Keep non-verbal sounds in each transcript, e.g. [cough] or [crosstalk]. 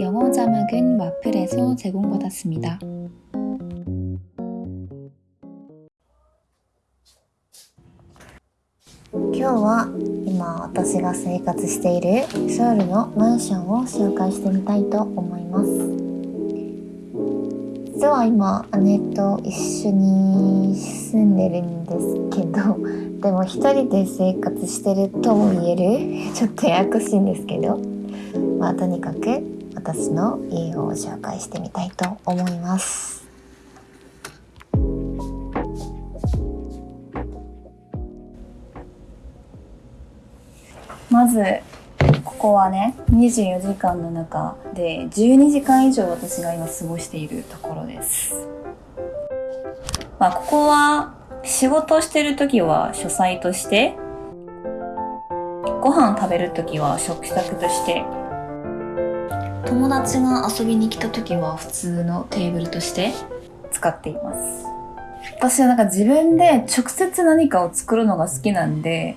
영어 자막은 와플에서 제공받았습니다. 오늘は 今私が生活しているソウルのマンションを紹介してみたいと思います。実は今姉と一緒に住んでるんですけど [laughs] でも一人で生活してるとも言える [laughs] ちょっとややこしいんですけどまあとにかく私の家を紹介してみたいと思います。まずここはね24時間の中で12時間以上私が今過ごしているところです。まあここは仕事してる時は書斎としてご飯食べる時は食卓として友達が遊びに来た時は普通のテーブルとして使っています。私はなんか自分で直接何かを作るのが好きなんで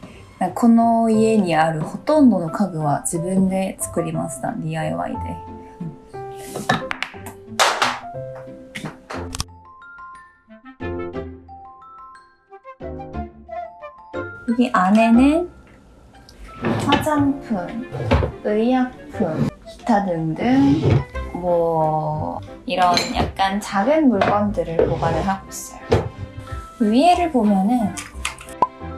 この家にあるほとんどの家具は自分で作りました DIY で 여기 안에는 화장품, 의약품, 기타 등등 뭐 이런 약간 작은 물건들을 보관을 하고 있어요. 위에를 보면은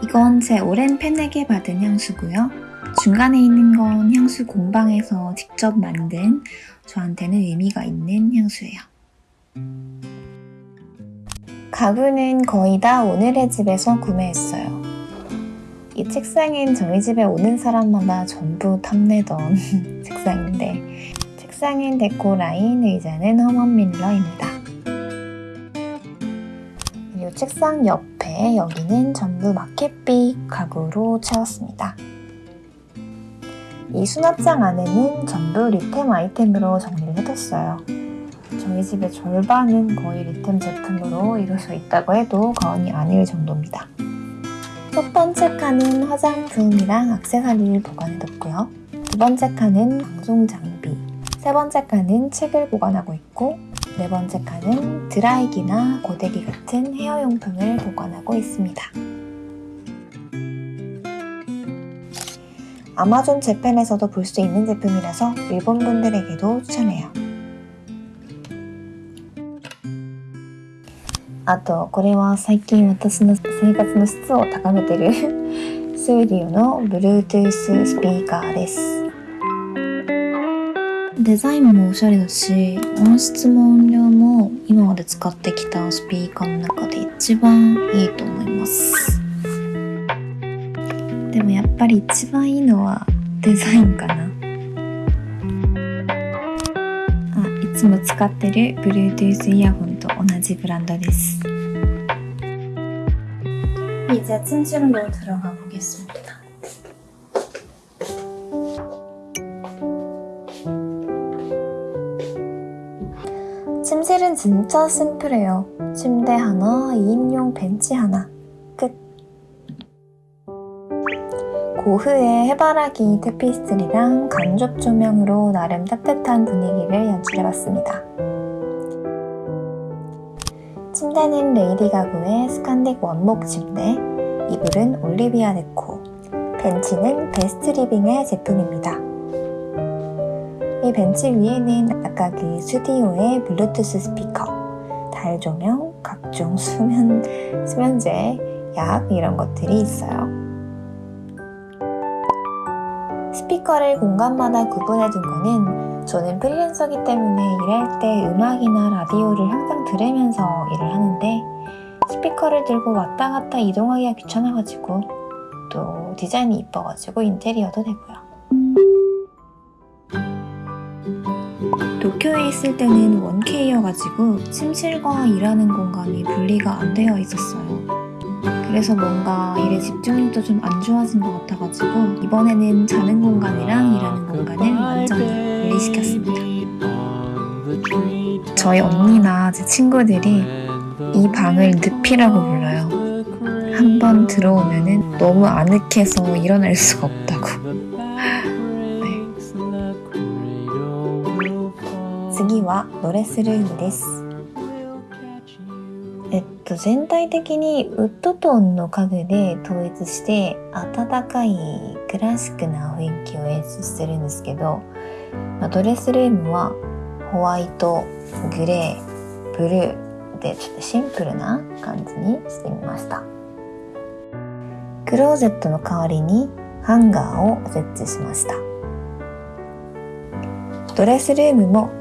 이건 제 오랜 팬에게 받은 향수고요. 중간에 있는 건 향수 공방에서 직접 만든 저한테는 의미가 있는 향수예요. 가구는 거의 다 오늘의 집에서 구매했어요. 이 책상은 저희 집에 오는 사람마다 전부 탐내던 [laughs] 책상인데 책상은 데코 라인, 의자는 허먼 밀러입니다. 그리고 책상 옆 에 여기는 전부 마켓빛 가구로 채웠습니다. 이 수납장 안에는 전부 리템 아이템으로 정리를 해뒀어요. 저희 집의 절반은 거의 리템 제품으로 이루어져 있다고 해도 과언이 아닐 정도입니다. 첫 번째 칸은 화장품이랑 액세서리를 보관해뒀고요. 두 번째 칸은 방송 장비, 세 번째 칸은 책을 보관하고 있고 네 번째 칸은 드라이기나 고데기 같은 헤어용품을 보관하고 있습니다. 아마존 재팬에서도 볼 수 있는 제품이라서 일본 분들에게도 추천해요. あとこれは最近私の生活の質を高めてるスーディオの Bluetooth スピーカーです デザインもおしゃれだし音質も音量も今まで使ってきたスピーカーの中で一番いいと思いますでもやっぱり一番いいのはデザインかなあいつも使ってる Bluetooth イヤホンと同じブランドです 이제 침실로 들어가 보겠습니다. 침실은 진짜 심플해요. 침대 하나, 2인용 벤치 하나. 끝. 고흐의 해바라기 테피스트리랑 간접 조명으로 나름 따뜻한 분위기를 연출해봤습니다. 침대는 레이디 가구의 스칸딕 원목 침대, 이불은 올리비아 데코, 벤치는 베스트 리빙의 제품입니다. 이 벤치 위에는 아까 그 스튜디오의 블루투스 스피커, 달 조명, 각종 수면, 수면제, 약 이런 것들이 있어요. 스피커를 공간마다 구분해 둔 거는 저는 프리랜서기 때문에 일할 때 음악이나 라디오를 항상 들으면서 일을 하는데 스피커를 들고 왔다 갔다 이동하기가 귀찮아가지고 또 디자인이 이뻐가지고 인테리어도 되고요. 있을 때는 원케이여가지고 침실과 일하는 공간이 분리가 안 되어 있었어요. 그래서 뭔가 일에 집중력도 좀 안 좋아진 것 같아가지고 이번에는 자는 공간이랑 일하는 공간을 완전히 분리시켰습니다. 저희 언니나 제 친구들이 이 방을 늪이라고 불러요. 한번 들어오면 너무 아늑해서 일어날 수가 없다고. 次はドレスルームです。えっと全体的にウッドトーンの家具で統一して温かいクラシックな雰囲気を演出してるんですけど、まあドレスルームはホワイトグレーブルーでちょっとシンプルな感じにしてみました。クローゼットの代わりにハンガーを設置しました。ドレスルームも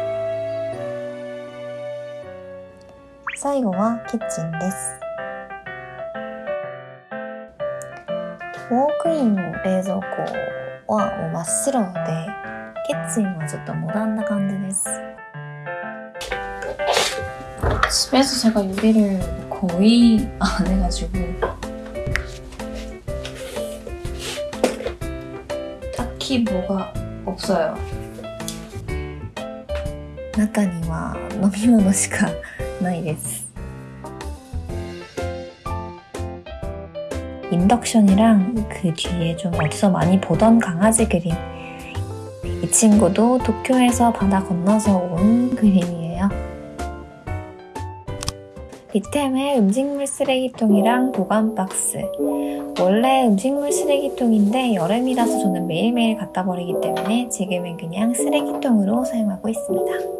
最後はキッチンですウォークイン冷蔵庫はもう真っ白でキッチンはちょっとモダンな感じです 집에서 제가 요리를 거의 안 해가지고 딱히 뭐가 없어요. 中には飲み物しか ないです 인덕션이랑 그 뒤에 좀 어디서 많이 보던 강아지 그림 이 친구도 도쿄에서 바다 건너서 온 그림이에요 리템의 음식물 쓰레기통이랑 보관 박스 원래 음식물 쓰레기통인데 여름이라서 저는 매일매일 갖다 버리기 때문에 지금은 그냥 쓰레기통으로 사용하고 있습니다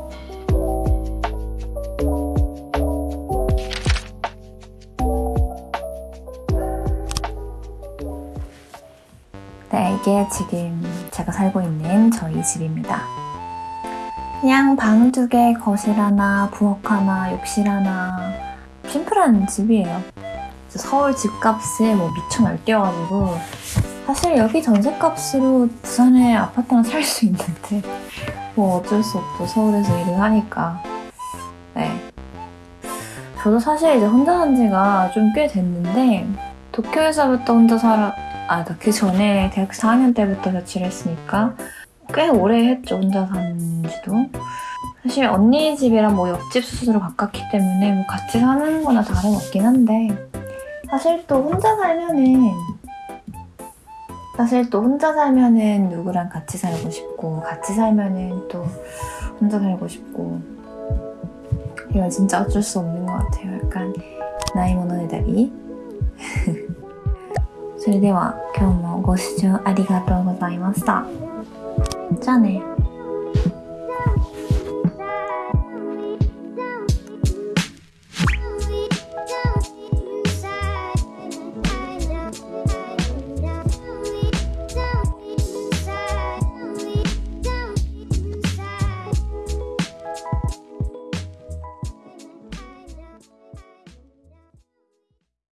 네, 이게 지금 제가 살고 있는 저희 집입니다. 그냥 방 두 개, 거실 하나, 부엌 하나, 욕실 하나 심플한 집이에요. 서울 집값에 뭐 미쳐 날뛰어가지고 사실 여기 전세값으로 부산에 아파트 하나 살 수 있는데 뭐 어쩔 수 없죠. 서울에서 일을 하니까. 네. 저도 사실 이제 혼자 산 지가 좀 꽤 됐는데 도쿄에서부터 혼자 살아 아, 그 전에 대학 4학년 때부터 자취를 했으니까 꽤 오래 했죠, 혼자 산 지도. 사실 언니 집이랑 뭐 옆집 수수로 가깝기 때문에 뭐 같이 사는 거나 다름없긴 한데 사실 또 혼자 살면은 사실 또 혼자 살면은 누구랑 같이 살고 싶고 같이 살면은 또 혼자 살고 싶고 이건 진짜 어쩔 수 없는 것 같아요. 약간 나이 모노네 다리 それでは今日もご視聴ありがとうございました。じゃあね。